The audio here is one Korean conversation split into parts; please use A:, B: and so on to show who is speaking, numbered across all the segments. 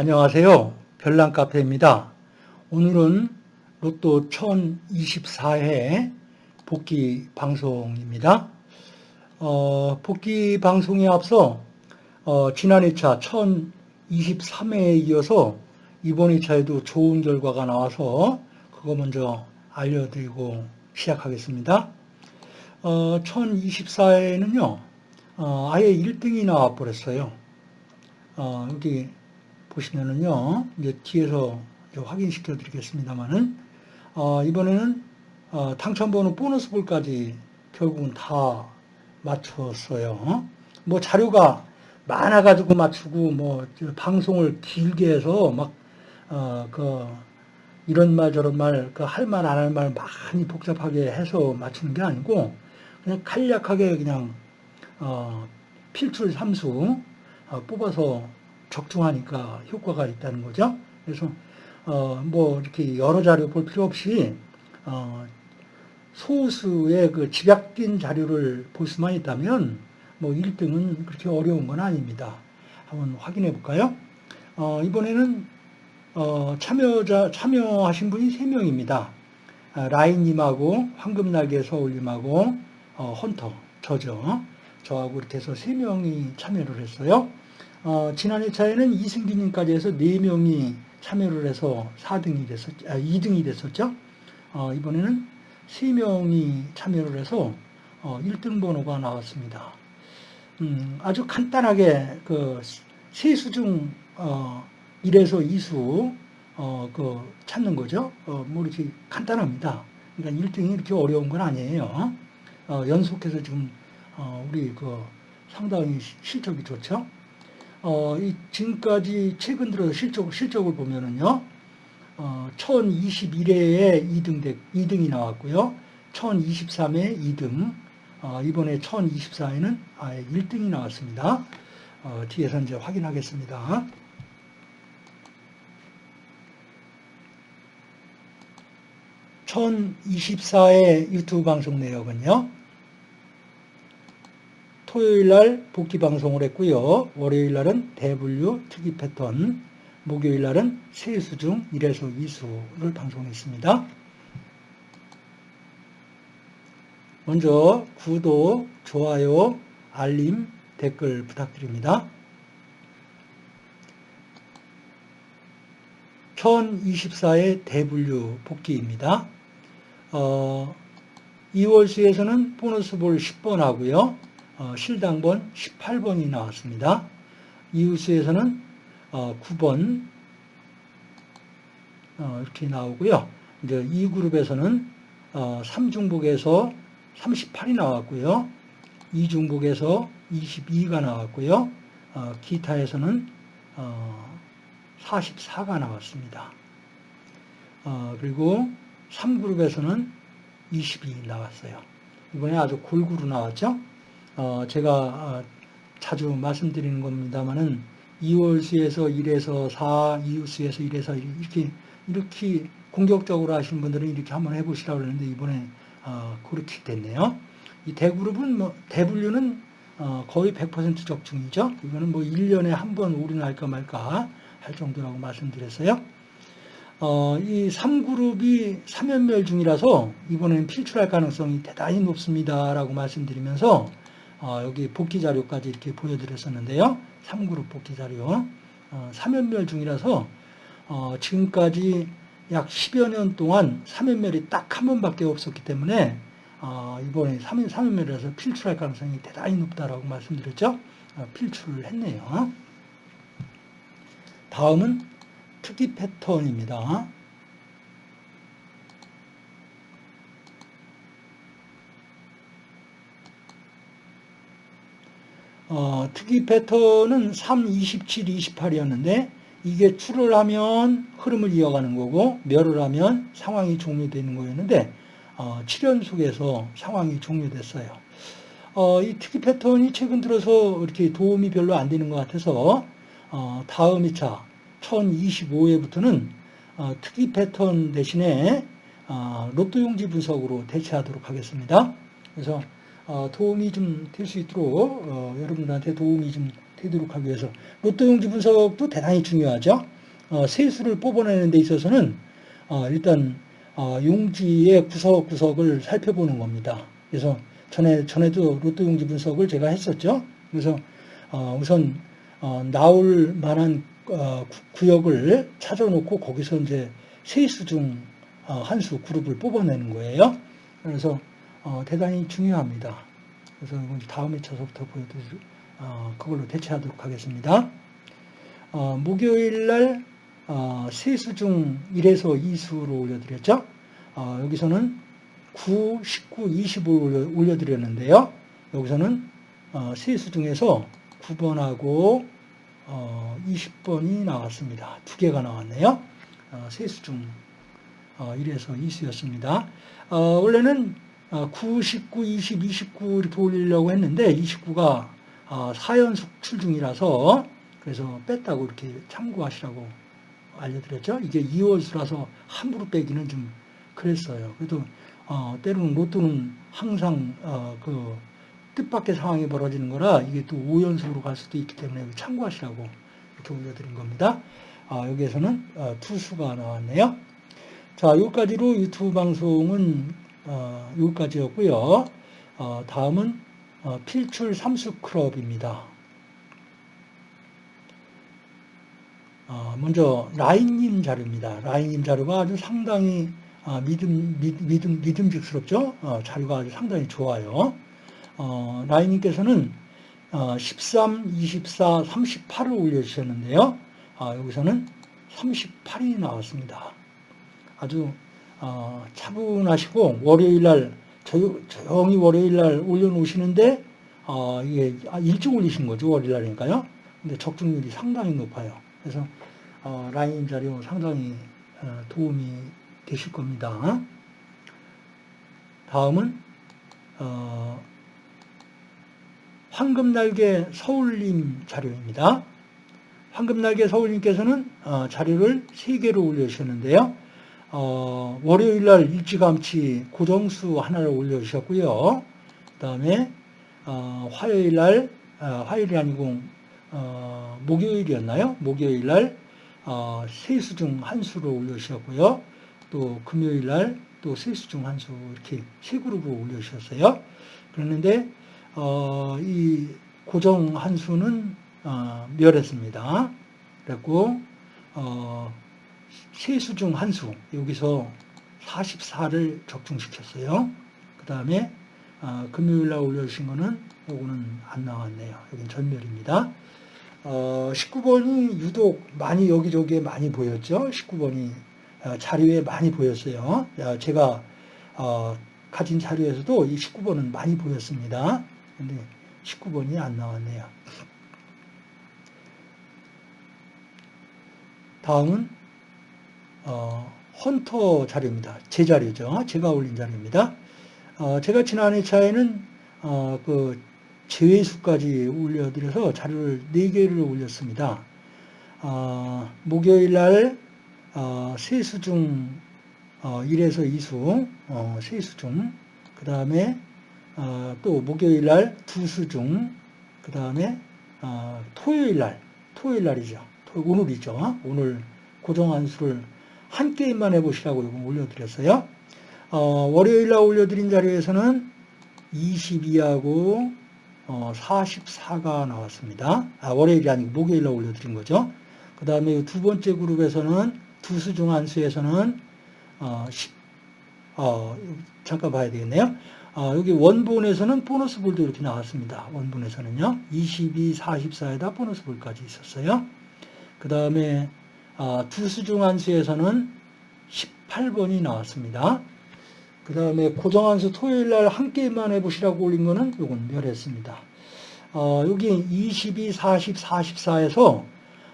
A: 안녕하세요. 별난카페입니다. 오늘은 로또 1024회 복귀 방송입니다. 어, 복귀 방송에 앞서 어, 지난 2차 1023회에 이어서 이번 2차에도 좋은 결과가 나와서 그거 먼저 알려드리고 시작하겠습니다. 어, 1024회는요, 어, 아예 1등이 나와버렸어요. 어, 여기 보시면은요, 이제 뒤에서 이제 확인시켜 드리겠습니다만은, 어, 이번에는 어, 당첨번호 보너스 볼까지 결국은 다 맞췄어요. 뭐 자료가 많아가지고 맞추고, 뭐 방송을 길게 해서 막, 어, 그, 이런 말 저런 말, 그 할 말 안 할 말 많이 복잡하게 해서 맞추는 게 아니고, 그냥 간략하게 그냥, 어, 필출 삼수 어, 뽑아서 적중하니까 효과가 있다는 거죠. 그래서 어, 뭐 이렇게 여러 자료 볼 필요 없이 어, 소수의 그 집약된 자료를 볼 수만 있다면 뭐 1등은 그렇게 어려운 건 아닙니다. 한번 확인해 볼까요? 어, 이번에는 어, 참여자 참여하신 분이 3명입니다. 아, 라인님하고 황금날개 서울님하고 어, 헌터 저죠. 저하고 이렇게 해서 3명이 참여를 했어요. 어, 지난 회차에는 이승기님까지 해서 4명이 참여를 해서 4등이 됐었, 아, 2등이 됐었죠. 어, 이번에는 3명이 참여를 해서 어, 1등 번호가 나왔습니다. 음, 아주 간단하게 그 세수 중 어, 1에서 2수 어, 그 찾는 거죠. 어, 뭐 이렇게 간단합니다. 그러니까 1등이 이렇게 어려운 건 아니에요. 어, 연속해서 지금 어, 우리 그 상당히 실적이 좋죠. 어, 이 지금까지 최근 들어 실적, 실적을 보면은요, 어, 1021회에 2등, 대, 2등이 나왔고요. 1023회 2등, 어, 이번에 1024회는 아예 1등이 나왔습니다. 어, 뒤에서 이제 확인하겠습니다. (1024회) 유튜브 방송 내역은요 토요일 날 복귀 방송을 했고요. 월요일 날은 대분류 특이 패턴, 목요일 날은 세수 중 1에서 2수를 방송했습니다. 먼저 구독, 좋아요, 알림, 댓글 부탁드립니다. 1024의 대분류 복귀입니다. 어, 2월수에서는 보너스 볼 10번 하고요. 어, 실당번 18번이 나왔습니다. 이웃수에서는 어, 9번 어, 이렇게 나오고요. 이제 이 그룹에서는 어, 3중복에서 38이 나왔고요. 2중복에서 22가 나왔고요. 어, 기타에서는 어, 44가 나왔습니다. 어, 그리고 3그룹에서는 22 나왔어요. 이번에 아주 골고루 나왔죠. 어, 제가 어, 자주 말씀드리는 겁니다만은 2월 수에서 1에서 4, 이웃수에서 1에서 이렇게 이렇게 공격적으로 하시는 분들은 이렇게 한번 해보시라고 그러는데 이번에 어, 그렇게 됐네요. 이 대그룹은 뭐 대분류는 어, 거의 100% 적중이죠. 이거는 뭐 1년에 한 번 올인할까 말까 할 정도라고 말씀드렸어요. 어, 이 3그룹이 3연멸 중이라서 이번에는 필출할 가능성이 대단히 높습니다라고 말씀드리면서 어, 여기 복귀 자료까지 이렇게 보여드렸었는데요. 3그룹 복귀 자료. 어, 3연멸 중이라서 어, 지금까지 약 10여 년 동안 3연멸이 딱 한 번밖에 없었기 때문에 어, 이번에 3, 3연멸이라서 필출할 가능성이 대단히 높다라고 말씀드렸죠. 어, 필출을 했네요. 다음은 특이 패턴입니다. 어, 특이 패턴은 3, 27, 28이었는데 이게 출을 하면 흐름을 이어가는 거고 멸을 하면 상황이 종료되는 거였는데 어, 7연속에서 상황이 종료됐어요. 어, 이 특이 패턴이 최근 들어서 이렇게 도움이 별로 안 되는 것 같아서 어, 다음 2차 1025회부터는 어, 특이 패턴 대신에 어, 로또 용지 분석으로 대체하도록 하겠습니다. 그래서 어, 도움이 좀 될 수 있도록 어, 여러분들한테 도움이 좀 되도록 하기 위해서 로또 용지 분석도 대단히 중요하죠. 어, 세수를 뽑아내는 데 있어서는 어, 일단 어, 용지의 구석구석을 살펴보는 겁니다. 그래서 전에 전에도 로또 용지 분석을 제가 했었죠. 그래서 어, 우선 어, 나올 만한 어, 구- 구역을 찾아놓고 거기서 이제 세수 중 어, 한수 그룹을 뽑아내는 거예요. 그래서 어, 대단히 중요합니다. 그래서 다음에 쳐서부터 보여드릴 어, 그걸로 대체하도록 하겠습니다. 어, 목요일 날 어, 세수 중 1에서 2수로 올려드렸죠. 어, 여기서는 9, 19, 20을 올려, 올려드렸는데요. 여기서는 어, 세수 중에서 9번하고 어, 20번이 나왔습니다. 두 개가 나왔네요. 어, 세수 중 어, 1에서 2수였습니다. 어, 원래는 어, 9, 19, 20, 29 이렇게 올리려고 했는데 29가 어, 4연속 출중이라서 그래서 뺐다고 이렇게 참고하시라고 알려드렸죠. 이게 2월수라서 함부로 빼기는 좀 그랬어요. 그래도 어, 때로는 로또는 항상 어, 그 뜻밖의 상황이 벌어지는 거라 이게 또 5연속으로 갈 수도 있기 때문에 참고하시라고 이렇게 올려드린 겁니다. 아, 여기에서는 어, 투수가 나왔네요. 자, 여기까지로 유튜브 방송은 어, 여기까지였고요. 어, 다음은 어, 필출 삼수 클럽입니다. 어, 먼저 라인님 자료입니다. 라인님 자료가 아주 상당히 아, 믿음, 믿, 믿음, 믿음직스럽죠? 어, 자료가 아주 상당히 좋아요. 어, 라인님께서는 어, 13, 24, 38을 올려주셨는데요. 아, 여기서는 38이 나왔습니다. 아주 어, 차분하시고 월요일날 조- 조용히 월요일날 올려놓으시는데 어, 이게 아, 일찍 올리신 거죠 월요일날이니까요. 근데 적중률이 상당히 높아요. 그래서 어, 라인 자료 상당히 어, 도움이 되실 겁니다. 다음은 어, 황금날개 서울님 자료입니다. 황금날개 서울님께서는 어, 자료를 3개로 올려주셨는데요. 어, 월요일날 일찌감치 고정수 하나를 올려주셨고요. 그 다음에 어, 화요일날 어, 화요일이 아니고 어, 목요일이었나요? 목요일날 어, 세수 중 한 수를 올려주셨고요. 또 금요일날 또 세수 중 한 수 이렇게 세 그룹을 올려주셨어요. 그랬는데 어, 이 고정 한 수는 어, 멸했습니다. 그랬고 어, 세 수 중 한 수, 여기서 44를 적중시켰어요. 그 다음에 금요일 날 올려주신 거는 요거는 안 나왔네요. 여긴 전멸입니다. 어, 19번이 유독 많이 여기저기에 많이 보였죠. 19번이 자료에 많이 보였어요. 야, 제가 어, 가진 자료에서도 이 19번은 많이 보였습니다. 근데 19번이 안 나왔네요. 다음은 어, 헌터 자료입니다. 제 자료죠. 제가 올린 자료입니다. 어, 제가 지난 회차에는 어, 그 제외수까지 올려드려서 자료를 4개를 올렸습니다. 어, 목요일 날 어, 세수 중 어, 1에서 2수, 어, 세수 중, 그 다음에 어, 또 목요일 날 두수 중, 그 다음에 어, 토요일 날, 토요일 날이죠. 토- 오늘이죠. 오늘 고정한 수를 한 게임만 해보시라고 이거 올려드렸어요. 어, 월요일 날 올려드린 자료에서는 22하고 어, 44가 나왔습니다. 아, 월요일이 아니고 목요일 날 올려드린 거죠. 그 다음에 두 번째 그룹에서는 두수 중 한 수에서는 어, 10, 어, 잠깐 봐야 되겠네요. 어, 여기 원본에서는 보너스 볼도 이렇게 나왔습니다. 원본에서는요. 22, 44에다 보너스 볼까지 있었어요. 그 다음에 아, 두수 중한 수에서는 18번이 나왔습니다. 그 다음에 고정한수 토요일 날 한 게임만 해보시라고 올린 거는 요건 멸했습니다. 어, 여기 22, 40, 44에서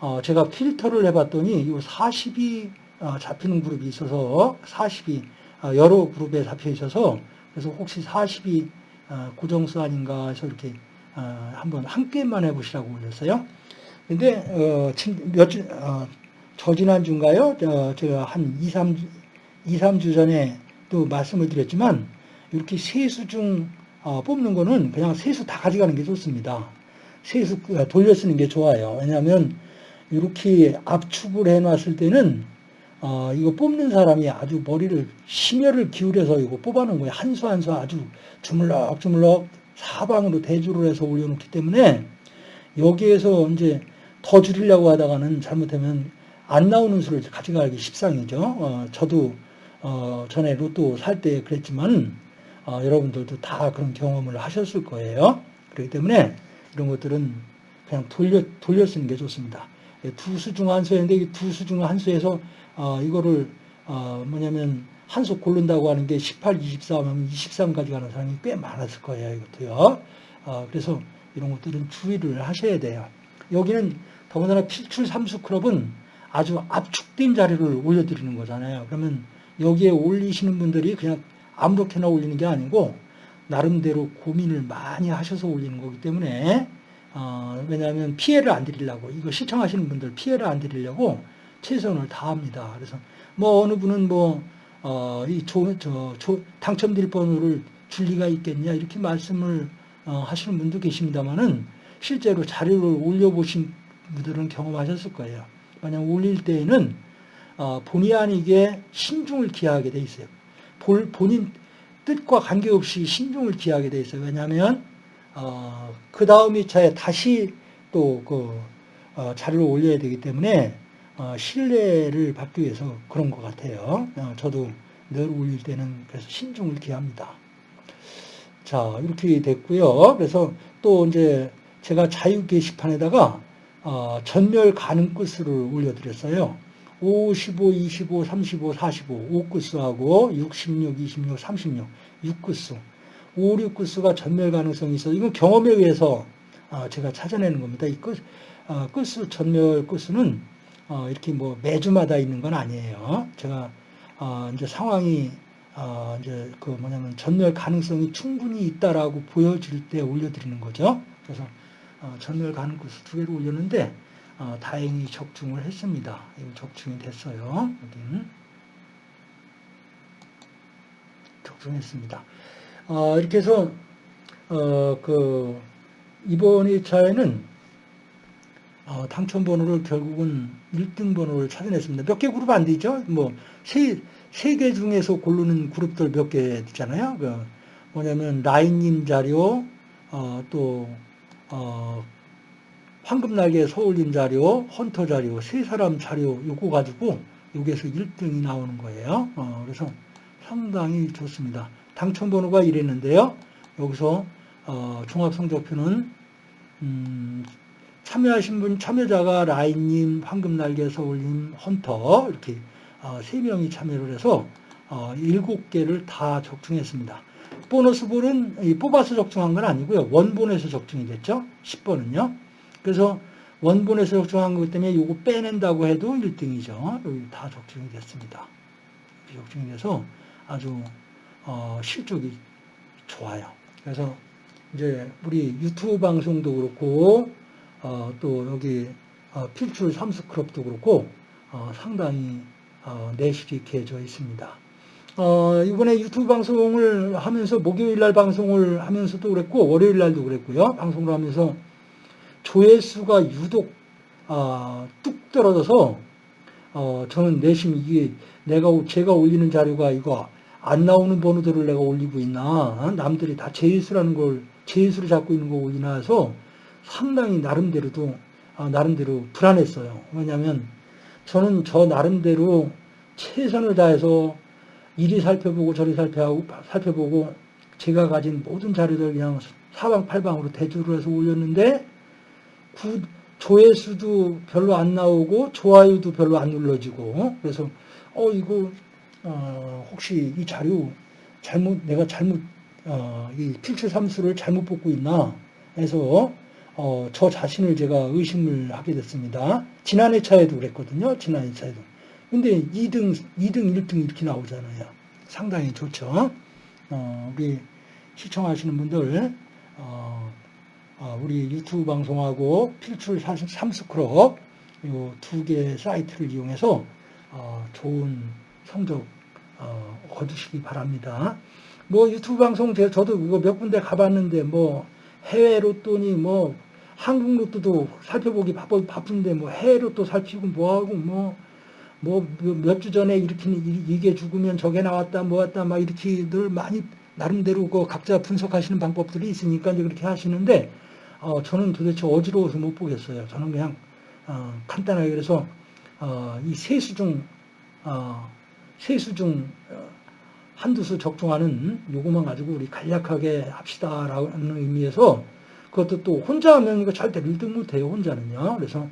A: 어, 제가 필터를 해봤더니 이 40이 어, 잡히는 그룹이 있어서 40이 어, 여러 그룹에 잡혀 있어서 그래서 혹시 40이 어, 고정수 아닌가 해서 이렇게 어, 한번 한 게임만 해보시라고 올렸어요. 근데 어, 친- 몇 주, 어, 저지난 주인가요? 어, 제가 한 2, 3주, 2, 3주 전에 또 말씀을 드렸지만 이렇게 세수 중 어, 뽑는 거는 그냥 세수 다 가져가는 게 좋습니다. 세수 어, 돌려 쓰는 게 좋아요. 왜냐하면 이렇게 압축을 해놨을 때는 어, 이거 뽑는 사람이 아주 머리를 심혈을 기울여서 이거 뽑아놓은 거예요. 한 수 한 수 아주 주물럭 주물럭 사방으로 대주를 해서 올려놓기 때문에 여기에서 이제 더 줄이려고 하다가는 잘못하면 안 나오는 수를 가져가기 십상이죠. 어, 저도 어, 전에 로또 살 때 그랬지만 어, 여러분들도 다 그런 경험을 하셨을 거예요. 그렇기 때문에 이런 것들은 그냥 돌려 돌려 쓰는 게 좋습니다. 두 수 중 한 수였는데 이 두 수 중 한 수에서 어, 이거를 어, 뭐냐면 한 수 고른다고 하는 게 18, 24 하면 23까지 가는 사람이 꽤 많았을 거예요. 이것도요. 어, 그래서 이런 것들은 주의를 하셔야 돼요. 여기는 더군다나 필출 삼수 클럽은 아주 압축된 자료를 올려드리는 거잖아요. 그러면 여기에 올리시는 분들이 그냥 아무렇게나 올리는 게 아니고 나름대로 고민을 많이 하셔서 올리는 거기 때문에 어, 왜냐하면 피해를 안 드리려고 이거 시청하시는 분들 피해를 안 드리려고 최선을 다합니다. 그래서 뭐 어느 분은 뭐 어, 이 조, 저, 조, 당첨될 번호를 줄 리가 있겠냐 이렇게 말씀을 어, 하시는 분도 계십니다만은 실제로 자료를 올려보신 분들은 경험하셨을 거예요. 만약 올릴 때에는 어, 본의 아니게 신중을 기하게 돼 있어요. 볼, 본인 뜻과 관계없이 신중을 기하게 돼 있어요. 왜냐하면 어, 그 다음 2차에 다시 또그 어, 자료를 올려야 되기 때문에 어, 신뢰를 받기 위해서 그런 것 같아요. 어, 저도 늘 올릴 때는 그래서 신중을 기합니다. 자 이렇게 됐고요. 그래서 또 이제 제가 자유 게시판에다가 어, 전멸 가능 끝수를 올려드렸어요. 5, 15, 25, 35, 45, 5끝수하고 66, 26, 36, 6끝수. 5, 6끝수가 전멸 가능성이 있어서 이건 경험에 의해서 어, 제가 찾아내는 겁니다. 이 끝, 어, 끝수, 전멸 끝수는 어, 이렇게 뭐 매주마다 있는 건 아니에요. 제가 이제 상황이 이제 그 뭐냐면 전멸 가능성이 충분히 있다라고 보여질 때 올려드리는 거죠. 그래서 전멸 가능 끝수 두 개를 올렸는데 어, 다행히 적중을 했습니다. 이거 적중이 됐어요. 여기는 적중했습니다. 어, 이렇게 해서 어, 그 이번 2차에는 어, 당첨 번호를 결국은 1등 번호를 찾아냈습니다. 몇 개 그룹 안 되죠? 뭐, 세, 세 개 중에서 고르는 그룹들 몇 개 있잖아요. 그 뭐냐면, 라인님 자료, 어, 또, 어, 황금날개 서울림 자료, 헌터 자료, 세 사람 자료 요거 가지고 여기에서 1등이 나오는 거예요. 어, 그래서 상당히 좋습니다. 당첨 번호가 이랬는데요. 여기서 어, 종합성적표는 음, 참여하신 분 참여자가 라인님, 황금날개 서울님, 헌터 이렇게 어, 3명이 참여를 해서 어, 7개를 다 적중했습니다. 보너스 볼은 뽑아서 적중한 건 아니고요. 원본에서 적중이 됐죠. 10번은요. 그래서 원본에서 적중한 것 때문에 이거 빼낸다고 해도 1등이죠. 여기 다 적중이 됐습니다. 적중이 돼서 아주 어, 실적이 좋아요. 그래서 이제 우리 유튜브 방송도 그렇고 어, 또 여기 어, 필출 삼수클럽도 그렇고 어, 상당히 어, 내실이 개져 있습니다. 어, 이번에 유튜브 방송을 하면서 목요일 날 방송을 하면서도 그랬고 월요일 날도 그랬고요. 방송을 하면서 조회수가 유독 어, 뚝 떨어져서 어, 저는 내심 이게 내가 제가 올리는 자료가 이거 안 나오는 번호들을 내가 올리고 있나 남들이 다 제수라는 걸 제수를 잡고 있는 거 올리나 해서 상당히 나름대로도 어, 나름대로 불안했어요. 왜냐하면 저는 저 나름대로 최선을 다해서 이리 살펴보고 저리 살펴보고, 살펴보고 제가 가진 모든 자료들 그냥 사방팔방으로 대조를 해서 올렸는데 구, 조회수도 별로 안 나오고 좋아요도 별로 안 눌러지고 그래서 어 이거 어, 혹시 이 자료 잘못 내가 잘못 어, 이 필출 삼수를 잘못 뽑고 있나 해서 어, 저 자신을 제가 의심을 하게 됐습니다. 지난해 차에도 그랬거든요. 지난해 차에도. 근데 2등, 2등, 1등 이렇게 나오잖아요. 상당히 좋죠. 어, 우리 시청하시는 분들 어, 어, 우리 유튜브 방송하고 필출 삼스크럽 이두 개 사이트를 이용해서 어, 좋은 성적 어, 거두시기 바랍니다. 뭐 유튜브 방송 저도 이거 몇 군데 가봤는데 뭐 해외 로또니 뭐 한국 로또도 살펴보기 바쁜데 뭐 해외 로또 살피고 뭐하고 뭐 뭐 몇 주 전에 이렇게 이- 이게 죽으면 저게 나왔다 뭐 왔다 막 이렇게 늘 많이 나름대로 그 각자 분석하시는 방법들이 있으니까 이제 그렇게 하시는데 어, 저는 도대체 어지러워서 못 보겠어요. 저는 그냥 어, 간단하게 그래서 어, 이 세수 중 어, 세수 중 어, 한두 수 적중하는 요거만 가지고 우리 간략하게 합시다라는 의미에서 그것도 또 혼자 하면 이거 절대 1등 못해요 혼자는요. 그래서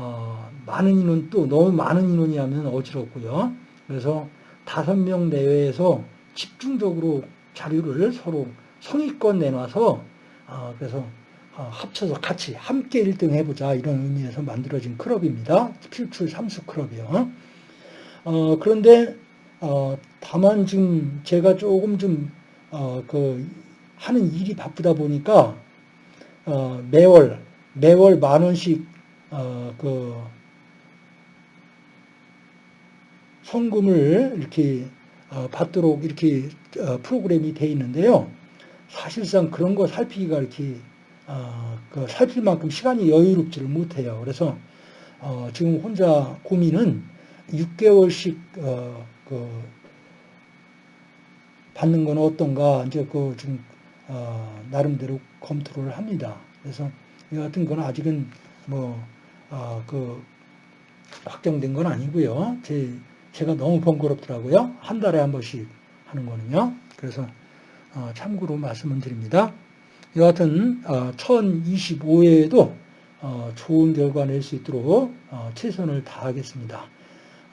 A: 어, 많은 인원 또 너무 많은 인원이 하면 어지럽고요. 그래서 다섯 명 내외에서 집중적으로 자료를 서로 성의권 내놔서 어, 그래서 어, 합쳐서 같이 함께 1등 해보자 이런 의미에서 만들어진 클럽입니다. 필출 삼수 클럽이요. 어, 그런데 어, 다만 지금 제가 조금 좀 어, 그 하는 일이 바쁘다 보니까 어, 매월 매월 만 원씩 어, 그 성금을 이렇게 어, 받도록 이렇게 어, 프로그램이 돼 있는데요. 사실상 그런 거 살피기가 이렇게 어, 그 살필 만큼 시간이 여유롭지를 못해요. 그래서 어, 지금 혼자 고민은 6개월씩 어, 그 받는 건 어떤가 이제 그좀 어, 나름대로 검토를 합니다. 그래서 이 같은 건 아직은 뭐 어, 그 확정된 건 아니고요. 제 제가 너무 번거롭더라고요. 한 달에 한 번씩 하는 거는요. 그래서 어, 참고로 말씀을 드립니다. 여하튼 어, 1025회에도 어, 좋은 결과 낼 수 있도록 어, 최선을 다하겠습니다.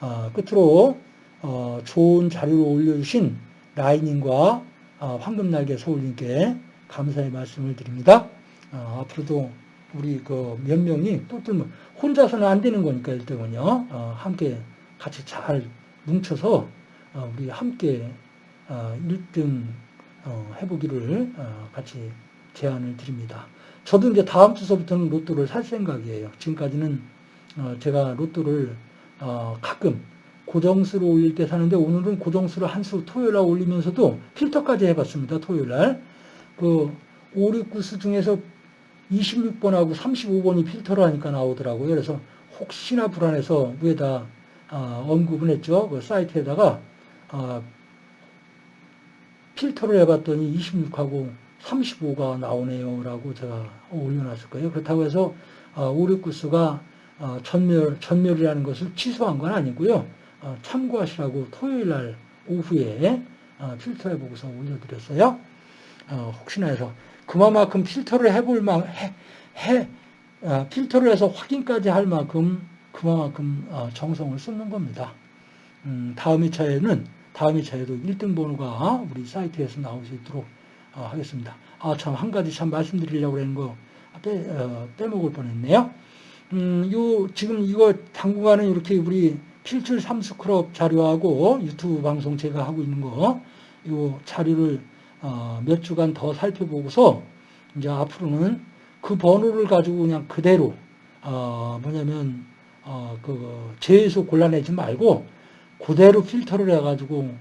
A: 어, 끝으로 어, 좋은 자료를 올려주신 라이님과 어, 황금날개 서울님께 감사의 말씀을 드립니다. 어, 앞으로도 우리 그 몇 명이 또또 혼자서는 안 되는 거니까 1등은요. 어, 함께 같이 잘 뭉쳐서 어, 우리 함께 어, 1등 어, 해보기를 어, 같이 제안을 드립니다. 저도 이제 다음 주서부터는 로또를 살 생각이에요. 지금까지는 어, 제가 로또를 어, 가끔 고정수로 올릴 때 사는데 오늘은 고정수를 한 수 토요일 날 올리면서도 필터까지 해봤습니다. 토요일 날. 그 5, 6, 9수 중에서 26번하고 35번이 필터를 하니까 나오더라고요. 그래서 혹시나 불안해서 위에다 어, 언급을 했죠. 그 사이트에다가 어, 필터를 해봤더니 26하고 35가 나오네요. 라고 제가 올려놨을 거예요. 그렇다고 해서 어, 5, 6, 9수가 어, 전멸, 전멸이라는 것을 취소한 건 아니고요. 어, 참고하시라고 토요일 날 오후에 어, 필터해 보고서 올려드렸어요. 어, 혹시나 해서 그만큼 필터를 해볼 만, 해, 해, 어, 필터를 해서 확인까지 할 만큼 그만큼 어, 정성을 쏟는 겁니다. 음, 다음 2차에는 다음 2차에도 1등 번호가 우리 사이트에서 나올 수 있도록 어, 하겠습니다. 아, 참, 한 가지 참 말씀드리려고 하는 거 빼, 어, 빼먹을 뻔 했네요. 음, 요, 지금 이거 당분간은 이렇게 우리 필출 삼수 클럽 자료하고 유튜브 방송 제가 하고 있는 거, 요 자료를 어, 몇 주간 더 살펴보고서 이제 앞으로는 그 번호를 가지고 그냥 그대로 어, 뭐냐면 어, 그 제에서 골라내지 말고 그대로 필터를 해가지고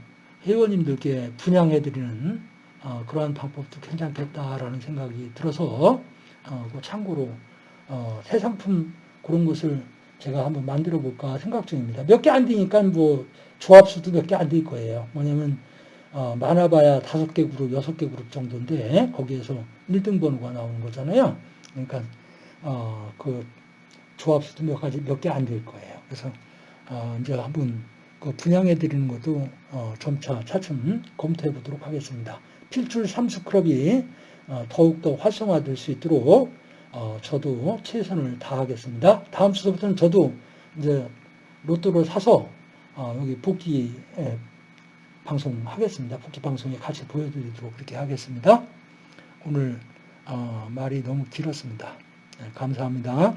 A: 회원님들께 분양해드리는 어, 그러한 방법도 괜찮겠다라는 생각이 들어서 어, 그 참고로 어, 새 상품 그런 것을 제가 한번 만들어 볼까 생각 중입니다. 몇 개 안 되니까 뭐 조합수도 몇 개 안 될 거예요. 뭐냐면 어, 많아봐야 다섯 개 그룹, 여섯 개 그룹 정도인데 거기에서 1등 번호가 나오는 거잖아요. 그러니까 어, 그 조합수도 몇 가지 몇 개 안 될 거예요. 그래서 어, 이제 한번 그 분양해 드리는 것도 어, 점차 차츰 검토해 보도록 하겠습니다. 필출 삼수 클럽이 어, 더욱더 활성화될 수 있도록 어, 저도 최선을 다하겠습니다. 다음 주부터는 저도 이제 로또를 사서 어, 여기 복귀 에, 방송하겠습니다. 복귀 방송에 같이 보여드리도록 그렇게 하겠습니다. 오늘 어, 말이 너무 길었습니다. 네, 감사합니다.